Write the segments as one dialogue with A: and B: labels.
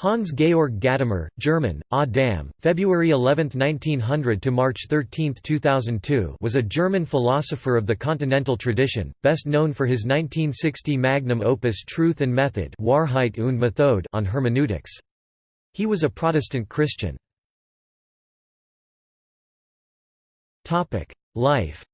A: Hans Georg Gadamer, German, ah Adam, February 11, 1900 to March 13, 2002, was a German philosopher of the Continental tradition, best known for his 1960 magnum opus Truth and Method Wahrheit und Methode on hermeneutics. He was a Protestant Christian. Topic: Life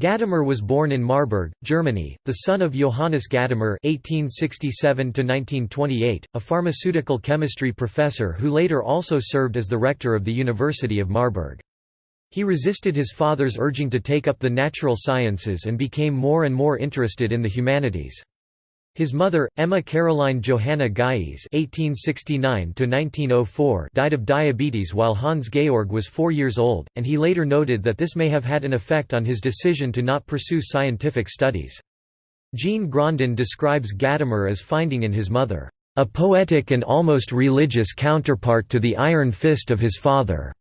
A: Gadamer was born in Marburg, Germany, the son of Johannes Gadamer (1867–1928), a pharmaceutical chemistry professor who later also served as the rector of the University of Marburg. He resisted his father's urging to take up the natural sciences and became more and more interested in the humanities. His mother, Emma Caroline Johanna Geiss (1869–1904), died of diabetes while Hans Georg was four years old, and he later noted that this may have had an effect on his decision to not pursue scientific studies. Jean Grondin describes Gadamer as finding in his mother, "...a poetic and almost religious counterpart to the iron fist of his father."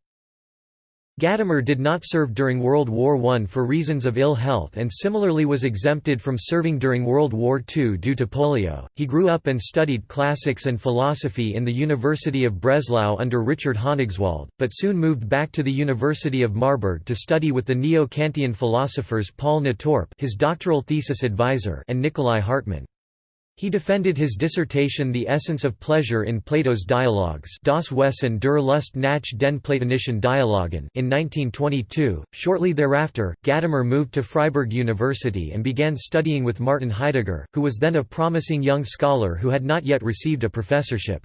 A: Gadamer did not serve during World War I for reasons of ill health and similarly was exempted from serving during World War II due to polio. He grew up and studied classics and philosophy in the University of Breslau under Richard Honigswald, but soon moved back to the University of Marburg to study with the neo-Kantian philosophers Paul Natorp his doctoral thesis advisor and Nicolai Hartmann. He defended his dissertation The Essence of Pleasure in Plato's Dialogues Das Wesen der Lust nach den Platonischen Dialogen in 1922. Shortly thereafter, Gadamer moved to Freiburg University and began studying with Martin Heidegger, who was then a promising young scholar who had not yet received a professorship.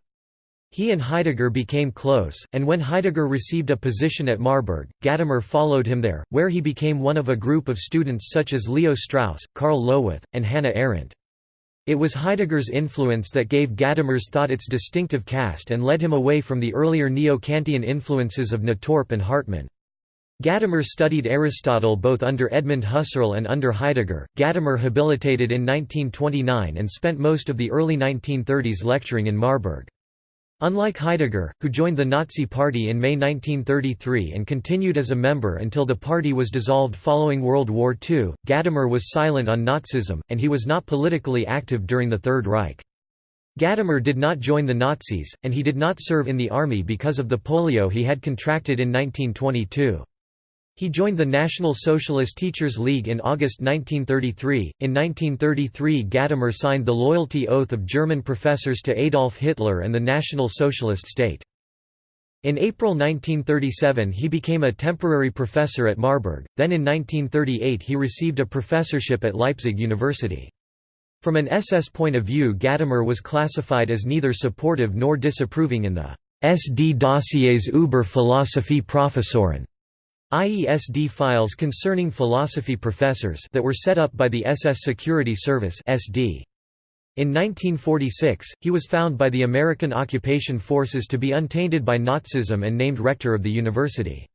A: He and Heidegger became close, and when Heidegger received a position at Marburg, Gadamer followed him there, where he became one of a group of students such as Leo Strauss, Karl Lowith, and Hannah Arendt. It was Heidegger's influence that gave Gadamer's thought its distinctive cast and led him away from the earlier neo-Kantian influences of Natorp and Hartmann. Gadamer studied Aristotle both under Edmund Husserl and under Heidegger. Gadamer habilitated in 1929 and spent most of the early 1930s lecturing in Marburg. Unlike Heidegger, who joined the Nazi Party in May 1933 and continued as a member until the party was dissolved following World War II, Gadamer was silent on Nazism, and he was not politically active during the Third Reich. Gadamer did not join the Nazis, and he did not serve in the army because of the polio he had contracted in 1922. He joined the National Socialist Teachers League in August 1933. In 1933, Gadamer signed the loyalty oath of German professors to Adolf Hitler and the National Socialist State. In April 1937 he became a temporary professor at Marburg, then in 1938 he received a professorship at Leipzig University. From an SS point of view Gadamer was classified as neither supportive nor disapproving in the SD Dossiers über Philosophie Professoren IESD files concerning philosophy professors that were set up by the SS Security Service SD. In 1946, he was found by the American occupation forces to be untainted by Nazism and named rector of the university.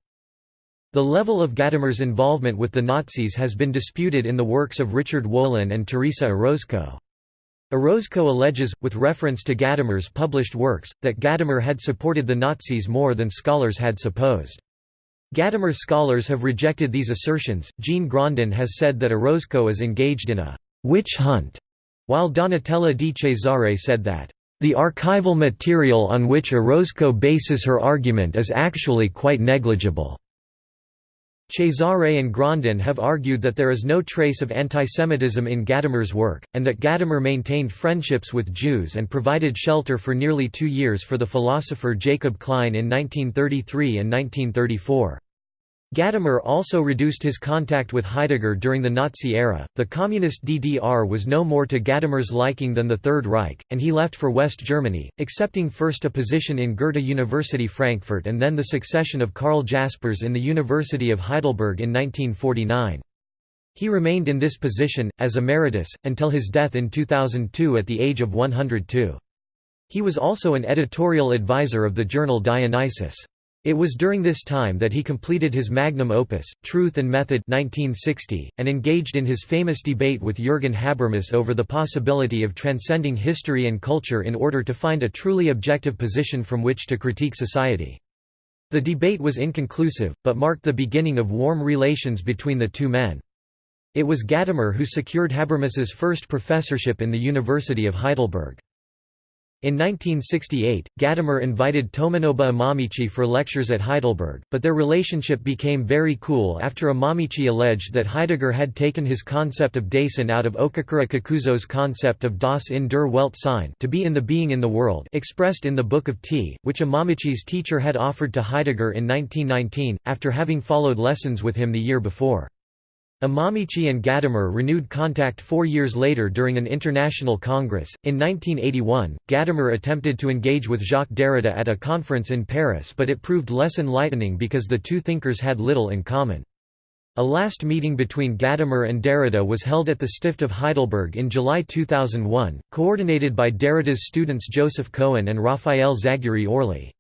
A: The level of Gadamer's involvement with the Nazis has been disputed in the works of Richard Wolin and Teresa Orozco. Orozco alleges, with reference to Gadamer's published works, that Gadamer had supported the Nazis more than scholars had supposed. Gadamer scholars have rejected these assertions. Jean Grondin has said that Orozco is engaged in a witch hunt, while Donatella di Cesare said that the archival material on which Orozco bases her argument is actually quite negligible. Cesare and Grondin have argued that there is no trace of antisemitism in Gadamer's work, and that Gadamer maintained friendships with Jews and provided shelter for nearly two years for the philosopher Jacob Klein in 1933 and 1934. Gadamer also reduced his contact with Heidegger during the Nazi era. The communist DDR was no more to Gadamer's liking than the Third Reich, and he left for West Germany, accepting first a position in Goethe University Frankfurt and then the succession of Karl Jaspers in the University of Heidelberg in 1949. He remained in this position, as emeritus, until his death in 2002 at the age of 102. He was also an editorial advisor of the journal Dionysius. It was during this time that he completed his magnum opus, Truth and Method 1960, and engaged in his famous debate with Jürgen Habermas over the possibility of transcending history and culture in order to find a truly objective position from which to critique society. The debate was inconclusive, but marked the beginning of warm relations between the two men. It was Gadamer who secured Habermas's first professorship in the University of Heidelberg. In 1968, Gadamer invited Tomonobu Imamichi for lectures at Heidelberg, but their relationship became very cool after Imamichi alleged that Heidegger had taken his concept of Dasein out of Okakura Kakuzo's concept of Das in der Welt sein to be in the being in the world expressed in the Book of Tea, which Imamichi's teacher had offered to Heidegger in 1919, after having followed lessons with him the year before. Imamichi and Gadamer renewed contact four years later during an international congress. In 1981, Gadamer attempted to engage with Jacques Derrida at a conference in Paris, but it proved less enlightening because the two thinkers had little in common. A last meeting between Gadamer and Derrida was held at the Stift of Heidelberg in July 2001, coordinated by Derrida's students Joseph Cohen and Raphael Zagury Orly.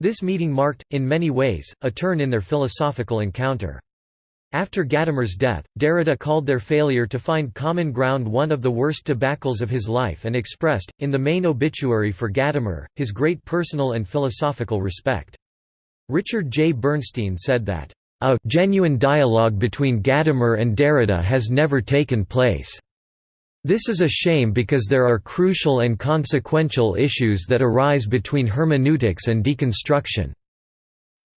A: This meeting marked, in many ways, a turn in their philosophical encounter. After Gadamer's death, Derrida called their failure to find common ground one of the worst debacles of his life and expressed, in the main obituary for Gadamer, his great personal and philosophical respect. Richard J. Bernstein said that, "...a genuine dialogue between Gadamer and Derrida has never taken place. This is a shame because there are crucial and consequential issues that arise between hermeneutics and deconstruction."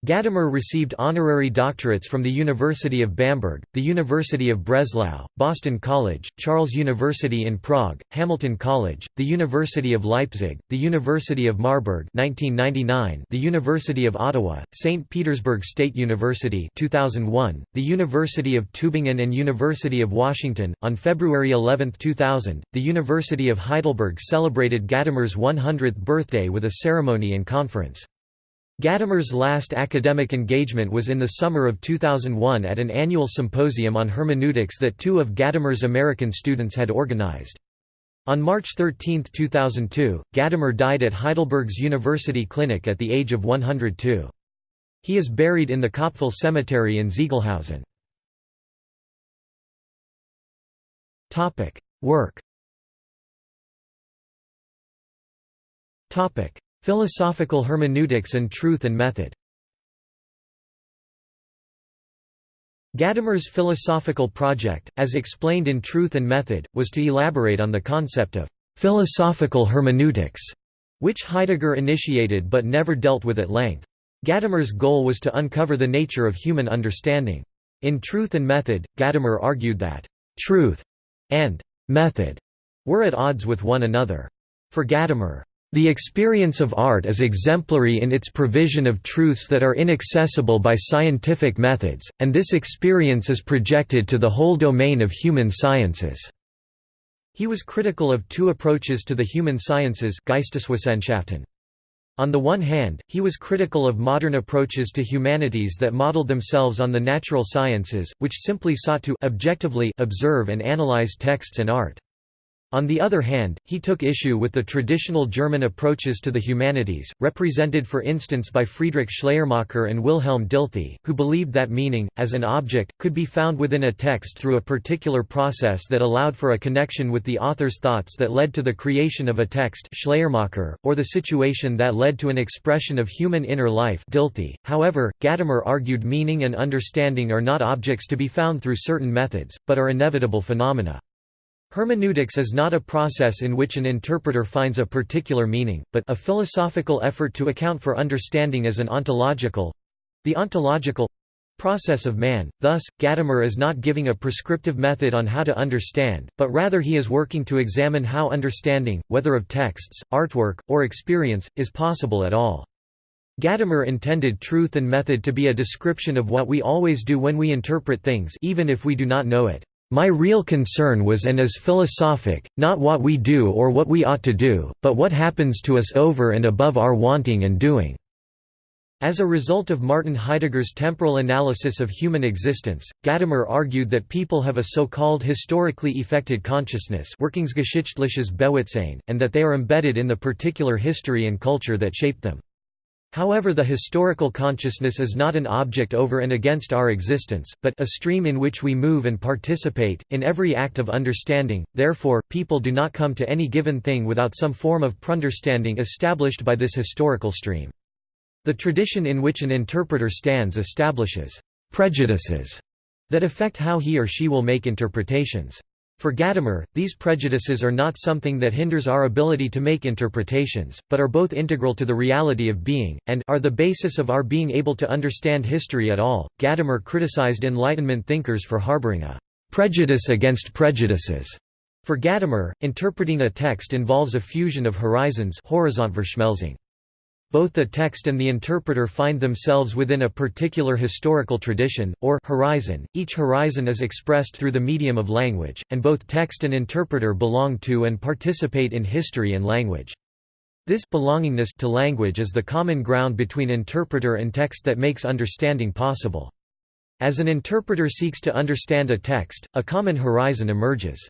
A: Gadamer received honorary doctorates from the University of Bamberg, the University of Breslau, Boston College, Charles University in Prague, Hamilton College, the University of Leipzig, the University of Marburg 1999, the University of Ottawa, St. Petersburg State University 2001, the University of Tübingen and University of Washington. On February 11, 2000, the University of Heidelberg celebrated Gadamer's 100th birthday with a ceremony and conference. Gadamer's last academic engagement was in the summer of 2001 at an annual symposium on hermeneutics that two of Gadamer's American students had organized. On March 13, 2002, Gadamer died at Heidelberg's University Clinic at the age of 102. He is buried in the Kopfel Cemetery in Ziegelhausen. Work Philosophical hermeneutics and truth and method Gadamer's philosophical project, as explained in Truth and Method, was to elaborate on the concept of «philosophical hermeneutics», which Heidegger initiated but never dealt with at length. Gadamer's goal was to uncover the nature of human understanding. In Truth and Method, Gadamer argued that «truth» and «method» were at odds with one another. For Gadamer, the experience of art is exemplary in its provision of truths that are inaccessible by scientific methods, and this experience is projected to the whole domain of human sciences. He was critical of two approaches to the human sciences on the one hand, he was critical of modern approaches to humanities that modeled themselves on the natural sciences, which simply sought to objectively observe and analyze texts and art. On the other hand, he took issue with the traditional German approaches to the humanities, represented for instance by Friedrich Schleiermacher and Wilhelm Dilthey, who believed that meaning, as an object, could be found within a text through a particular process that allowed for a connection with the author's thoughts that led to the creation of a text Schleiermacher, or the situation that led to an expression of human inner life Dilthey. However, Gadamer argued meaning and understanding are not objects to be found through certain methods, but are inevitable phenomena. Hermeneutics is not a process in which an interpreter finds a particular meaning, but a philosophical effort to account for understanding as an ontological—the ontological—process of man. Thus, Gadamer is not giving a prescriptive method on how to understand, but rather he is working to examine how understanding, whether of texts, artwork, or experience, is possible at all. Gadamer intended truth and method to be a description of what we always do when we interpret things even if we do not know it. My real concern was and is philosophic, not what we do or what we ought to do, but what happens to us over and above our wanting and doing." As a result of Martin Heidegger's temporal analysis of human existence, Gadamer argued that people have a so-called historically effected consciousness and that they are embedded in the particular history and culture that shaped them. However the historical consciousness is not an object over and against our existence, but a stream in which we move and participate, in every act of understanding, therefore, people do not come to any given thing without some form of preunderstanding established by this historical stream. The tradition in which an interpreter stands establishes «prejudices» that affect how he or she will make interpretations. For Gadamer, these prejudices are not something that hinders our ability to make interpretations, but are both integral to the reality of being, and are the basis of our being able to understand history at all. Gadamer criticized Enlightenment thinkers for harboring a prejudice against prejudices. For Gadamer, interpreting a text involves a fusion of horizons both the text and the interpreter find themselves within a particular historical tradition, or horizon. Each horizon is expressed through the medium of language, and both text and interpreter belong to and participate in history and language. This belongingness to language is the common ground between interpreter and text that makes understanding possible. As an interpreter seeks to understand a text, a common horizon emerges.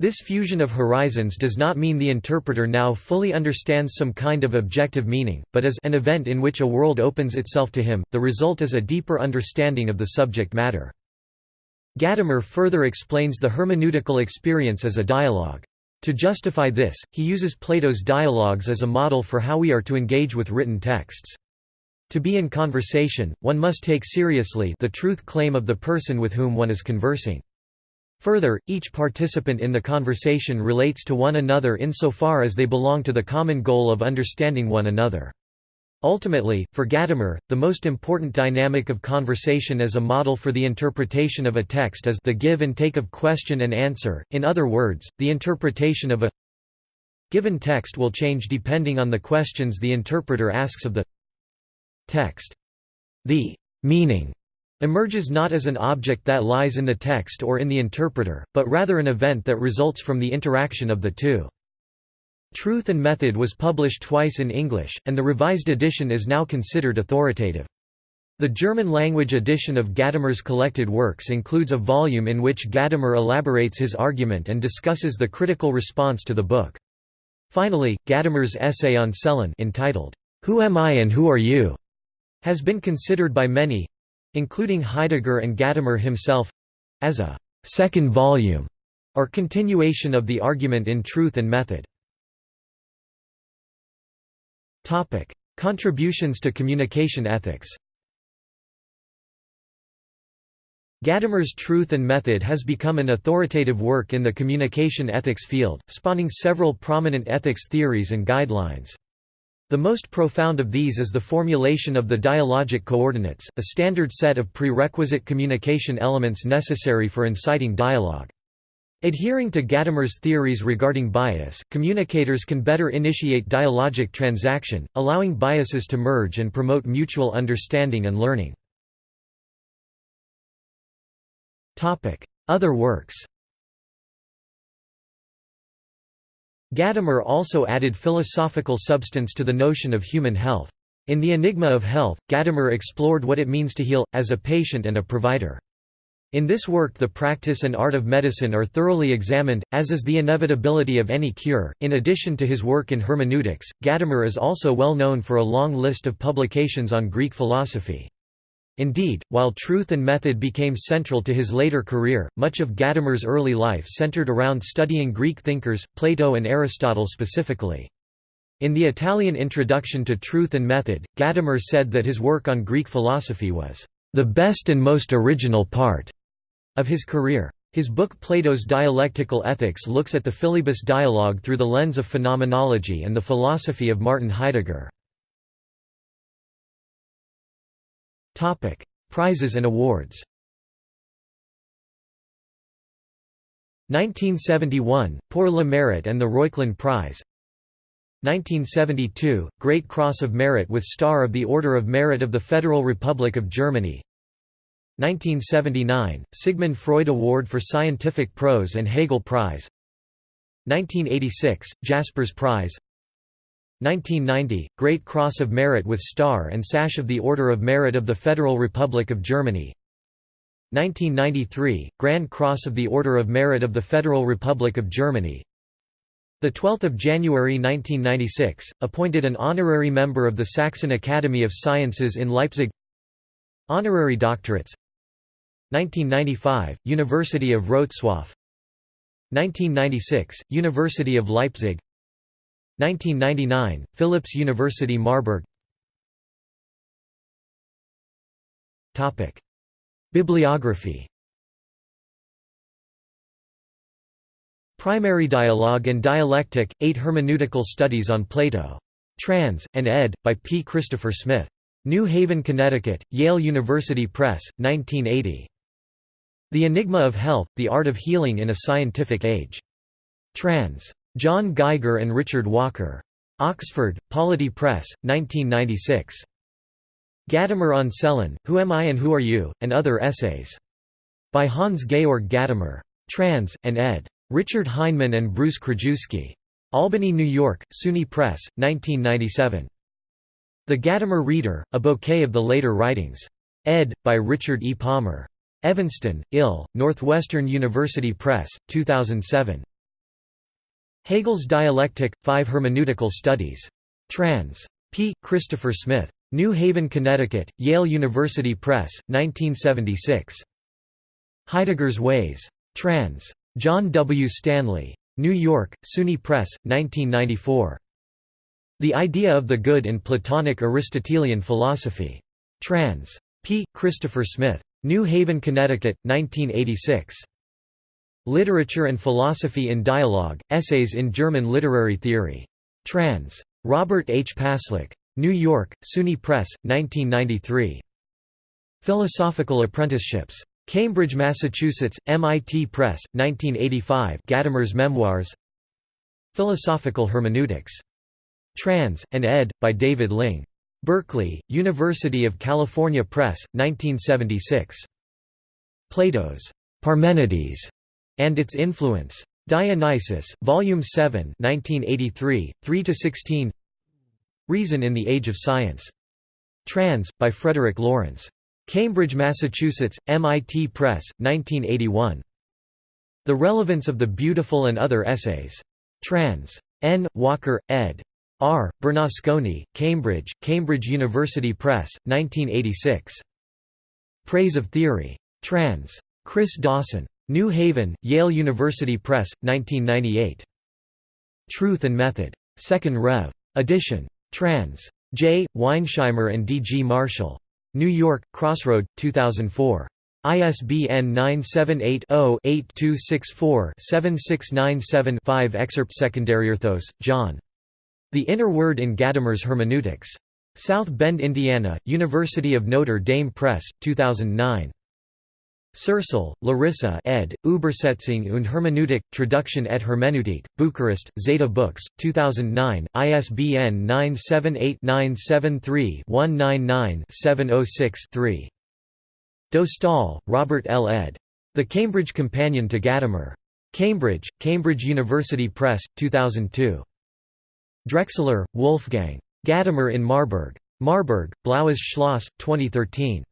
A: This fusion of horizons does not mean the interpreter now fully understands some kind of objective meaning, but as an event in which a world opens itself to him, the result is a deeper understanding of the subject matter. Gadamer further explains the hermeneutical experience as a dialogue. To justify this, he uses Plato's dialogues as a model for how we are to engage with written texts. To be in conversation, one must take seriously the truth claim of the person with whom one is conversing. Further, each participant in the conversation relates to one another insofar as they belong to the common goal of understanding one another. Ultimately, for Gadamer, the most important dynamic of conversation as a model for the interpretation of a text is the give and take of question and answer, in other words, the interpretation of a given text will change depending on the questions the interpreter asks of the text. The meaning emerges not as an object that lies in the text or in the interpreter, but rather an event that results from the interaction of the two. Truth and Method was published twice in English, and the revised edition is now considered authoritative. The German-language edition of Gadamer's collected works includes a volume in which Gadamer elaborates his argument and discusses the critical response to the book. Finally, Gadamer's essay on Celan entitled, Who Am I and Who Are You? has been considered by many, including Heidegger and Gadamer himself—as a second volume or continuation of the argument in Truth and Method. Contributions to communication ethics Gadamer's Truth and Method has become an authoritative work in the communication ethics field, spawning several prominent ethics theories and guidelines. The most profound of these is the formulation of the dialogic coordinates, a standard set of prerequisite communication elements necessary for inciting dialogue. Adhering to Gadamer's theories regarding bias, communicators can better initiate dialogic transaction, allowing biases to merge and promote mutual understanding and learning. Other works Gadamer also added philosophical substance to the notion of human health. In The Enigma of Health, Gadamer explored what it means to heal, as a patient and a provider. In this work the practice and art of medicine are thoroughly examined, as is the inevitability of any cure. In addition to his work in hermeneutics, Gadamer is also well known for a long list of publications on Greek philosophy. Indeed, while truth and method became central to his later career, much of Gadamer's early life centered around studying Greek thinkers, Plato and Aristotle specifically. In the Italian introduction to Truth and Method, Gadamer said that his work on Greek philosophy was the best and most original part of his career. His book Plato's Dialectical Ethics looks at the Philebus dialogue through the lens of phenomenology and the philosophy of Martin Heidegger. Prizes and awards. 1971, Pour le Mérite and the Reuchlin Prize. 1972, Great Cross of Merit with Star of the Order of Merit of the Federal Republic of Germany. 1979, Sigmund Freud Award for Scientific Prose and Hegel Prize. 1986, Jaspers Prize 1990, Great Cross of Merit with Star and Sash of the Order of Merit of the Federal Republic of Germany. 1993, Grand Cross of the Order of Merit of the Federal Republic of Germany. 12 January 1996, appointed an honorary member of the Saxon Academy of Sciences in Leipzig. Honorary doctorates. 1995, University of Wrocław. 1996, University of Leipzig 1999, Philipps University Marburg Bibliography Primary Dialogue and Dialectic, Eight Hermeneutical Studies on Plato. Trans. and ed. by P. Christopher Smith. New Haven, Connecticut, Yale University Press, 1980. The Enigma of Health, The Art of Healing in a Scientific Age. Trans. John Gaiger and Richard Walker. Oxford, Polity Press, 1996. Gadamer on Celan, Who Am I and Who Are You? and Other Essays. By Hans Georg Gadamer. Trans. and ed. Richard Heinemann and Bruce Krajewski. Albany, New York, SUNY Press, 1997. The Gadamer Reader, A Bouquet of the Later Writings. Ed. by Richard E. Palmer. Evanston, Ill., Northwestern University Press, 2007. Hegel's Dialectic, Five Hermeneutical Studies. Trans. P. Christopher Smith. New Haven, Connecticut, Yale University Press, 1976. Heidegger's Ways. Trans. John W. Stanley. New York, SUNY Press, 1994. The Idea of the Good in Platonic Aristotelian Philosophy. Trans. P. Christopher Smith. New Haven, Connecticut, 1986. Literature and Philosophy in Dialogue, Essays in German Literary Theory. Trans. Robert H. Paslick. New York, SUNY Press, 1993. Philosophical Apprenticeships. Cambridge, Massachusetts, MIT Press, 1985 Gadamer's Memoirs Philosophical Hermeneutics. Trans. and ed. by David Ling. Berkeley, University of California Press, 1976. Plato's Parmenides and its Influence. Dionysius, Volume 7 1983, 3–16 Reason in the Age of Science. Trans. by Frederick Lawrence. Cambridge, Massachusetts, MIT Press, 1981. The Relevance of the Beautiful and Other Essays. Trans. N. Walker, ed. R. Bernasconi, Cambridge, Cambridge University Press, 1986. Praise of Theory. Trans. Chris Dawson. New Haven, Yale University Press, 1998. Truth and Method. 2nd Rev. Edition. Trans. J. Weinsheimer and D. G. Marshall. New York, Crossroad, 2004. ISBN 978-0-8264-7697-5 Excerpt Secondary Arthos, John. The Inner Word in Gadamer's Hermeneutics. South Bend, Indiana, University of Notre Dame Press, 2009. Searle, Larissa ed., Übersetzung und Hermeneutik, Traduction et Hermeneutik, Bucharest, Zeta Books, 2009, ISBN 978-973-199-706-3. Dostal, Robert L. ed. The Cambridge Companion to Gadamer. Cambridge, Cambridge University Press, 2002. Drexler, Wolfgang. Gadamer in Marburg. Marburg, Blaues Schloss, 2013.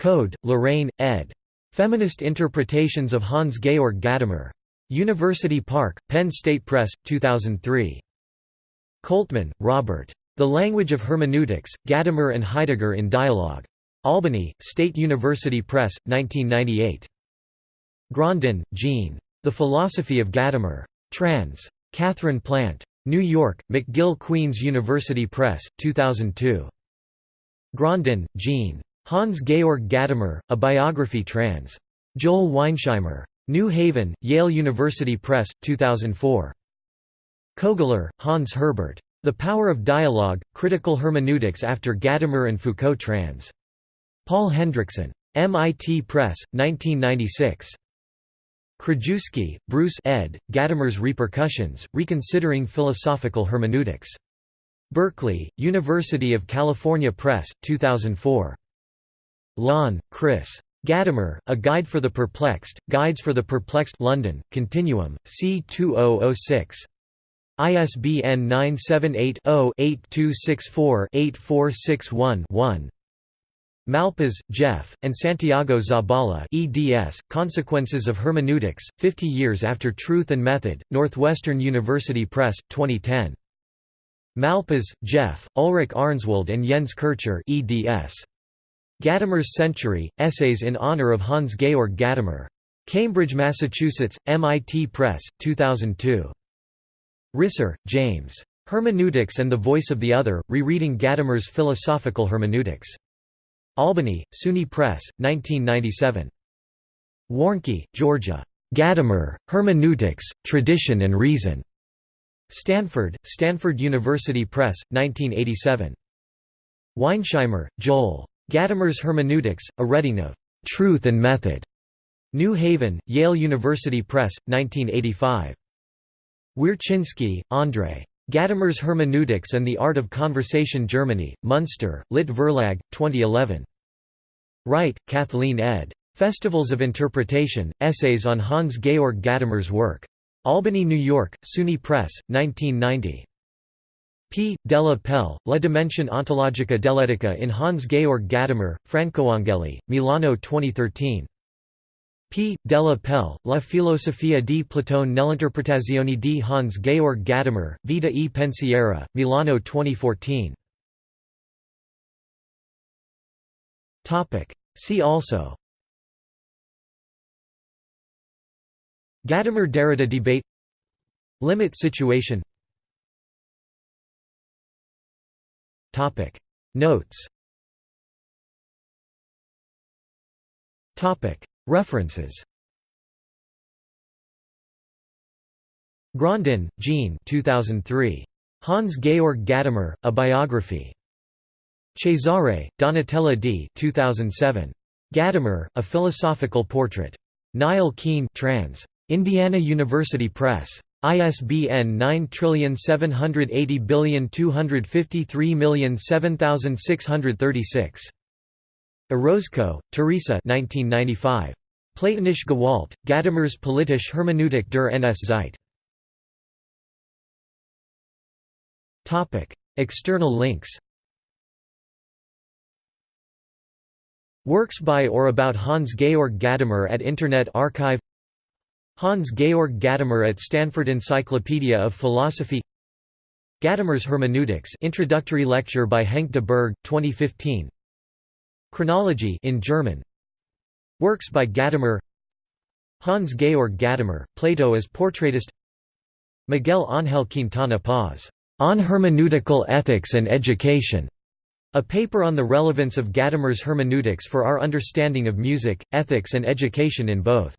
A: Code, Lorraine, ed. Feminist Interpretations of Hans Georg Gadamer. University Park, Penn State Press, 2003. Coltman, Robert. The Language of Hermeneutics, Gadamer and Heidegger in Dialogue. Albany, State University Press, 1998. Grondin, Jean. The Philosophy of Gadamer. Trans. Catherine Plant. New York, McGill Queen's University Press, 2002. Grondin, Jean. Hans Georg Gadamer, A Biography trans. Joel Weinsheimer. New Haven, Yale University Press, 2004. Kogler, Hans Herbert. The Power of Dialogue, Critical Hermeneutics after Gadamer and Foucault trans. Paul Hendrickson. MIT Press, 1996. Krajewski, Bruce ed., Gadamer's Repercussions, Reconsidering Philosophical Hermeneutics. Berkeley, University of California Press, 2004. Lawn, Chris. Gadamer, A Guide for the Perplexed, Guides for the Perplexed London, Continuum, c. 2006. ISBN 978-0-8264-8461-1 Malpas, Jeff, and Santiago Zabala eds, Consequences of Hermeneutics, 50 Years After Truth and Method, Northwestern University Press, 2010. Malpas, Jeff, Ulrich Arnswald and Jens Kircher eds. Gadamer's Century, Essays in Honor of Hans Georg Gadamer. Cambridge, Massachusetts, MIT Press, 2002. Risser, James. Hermeneutics and the Voice of the Other, Rereading Gadamer's Philosophical Hermeneutics. Albany, SUNY Press, 1997. Warnke, Georgia. Gadamer, Hermeneutics, Tradition and Reason. Stanford, Stanford University Press, 1987. Weinsheimer, Joel. Gadamer's Hermeneutics, A Reading of Truth and Method. New Haven, Yale University Press, 1985. Wiercinski, André. Gadamer's Hermeneutics and the Art of Conversation Germany, Munster, Lit Verlag, 2011. Wright, Kathleen ed. Festivals of Interpretation, Essays on Hans-Georg Gadamer's work. Albany, New York, SUNY Press, 1990. P. Della Pelle, La dimensione ontologica dell'etica in Hans-Georg Gadamer, Francoangeli, Milano 2013. P. Della Pelle, La filosofia di Platone nell'interpretazione di Hans-Georg Gadamer, Vita e Pensiero, Milano 2014. See also Gadamer–Derrida debate Limit situation Notes References Grondin, Jean 2003. Hans-Georg Gadamer, A Biography. Cesare, Donatella D. 2007. Gadamer, A Philosophical Portrait. Niall Keane trans. Indiana University Press. ISBN 9780253007636. Orozco, Teresa 1995. Platonische Gewalt, Gadamer's politische Hermeneutik der NS-Zeit. External links Works by or about Hans-Georg Gadamer at Internet Archive Hans-Georg Gadamer at Stanford Encyclopedia of Philosophy. Gadamer's Hermeneutics Introductory lecture by Henk de Burg, 2015 Chronology in German. Works by Gadamer. Hans-Georg Gadamer, Plato as portraitist. Miguel Ángel Quintana Paz, "'On Hermeneutical Ethics and Education' a paper on the relevance of Gadamer's hermeneutics for our understanding of music, ethics and education in both.